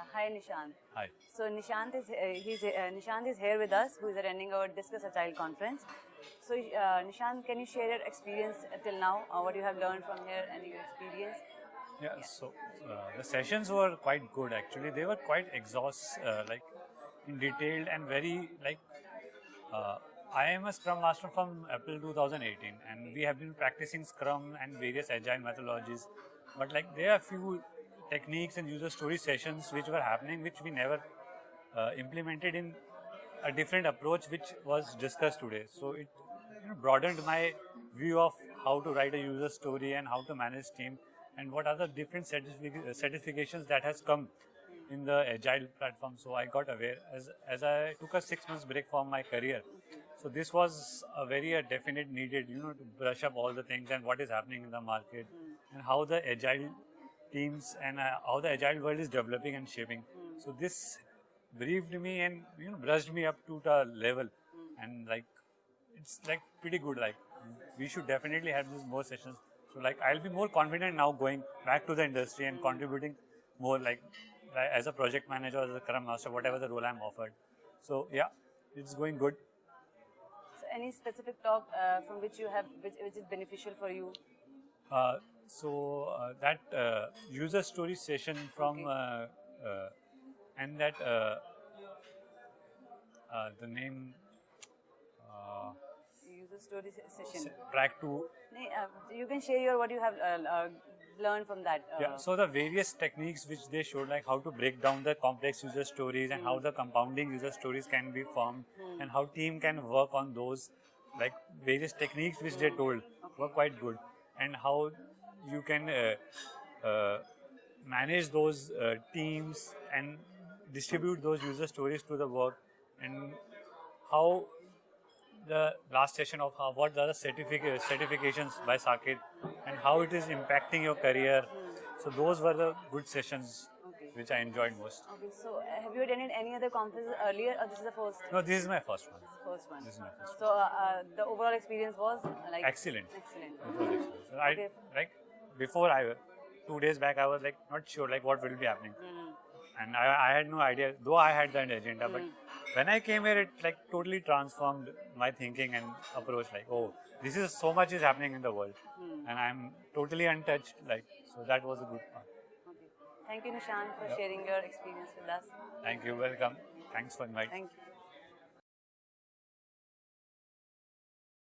Yeah, hi Nishant. Hi. So Nishant is uh, he's uh, Nishant is here with us, who is attending our Discuss Agile conference. So uh, Nishant, can you share your experience till now, uh, what you have learned from here and your experience? Yeah, so uh, the sessions were quite good actually. They were quite exhaust, uh, like in detailed and very like. Uh, I am a Scrum Master from April 2018, and we have been practicing Scrum and various agile methodologies. But like there are few techniques and user story sessions which were happening, which we never uh, implemented in a different approach, which was discussed today. So it you know, broadened my view of how to write a user story and how to manage team and what are the different certific- certifications that has come in the agile platform. So I got aware as as I took a six months break from my career. So this was a very uh, definite needed, you know, to brush up all the things and what is happening in the market and how the agile teams and uh, how the agile world is developing and shaping. So this briefed me and you know brushed me up to the level and like it's like pretty good. Like we should definitely have these more sessions. So like I'll be more confident now going back to the industry and contributing more like, like as a project manager or as a Scrum Master, whatever the role I'm offered. So yeah, it's going good. So any specific talk uh, from which you have which, which is beneficial for you? Uh, so uh, that uh, user story session from Okay. uh, uh, and that uh, uh, the name uh, User story session. track uh, you can share your what you have uh, uh, learned from that. Uh, yeah so the various techniques which they showed like how to break down the complex user stories and how the compounding user stories can be formed and how team can work on those like various techniques which they told were quite good and how you can uh, uh, manage those uh, teams and distribute those user stories to the work and how the last session of how, what are the certific- certifications by Saket and how it is impacting your career. So those were the good sessions Okay. which I enjoyed most. Okay, so have you attended any other conferences earlier, or this is the first? No, this is my first one. First one. This is my first. So uh, uh, the overall experience was like Excellent. Excellent. Excellent. I Okay. like before I two days back I was like not sure like what will be happening. Hmm. And I, I had no idea, though I had that agenda, but hmm. when I came here, it like totally transformed my thinking and approach. Like, oh, this is so much is happening in the world, hmm. and I'm totally untouched. Like, so that was a good part. Okay. Thank you, Nishant, for sharing your experience with us. Thank you, welcome. Thanks for inviting. Thank you.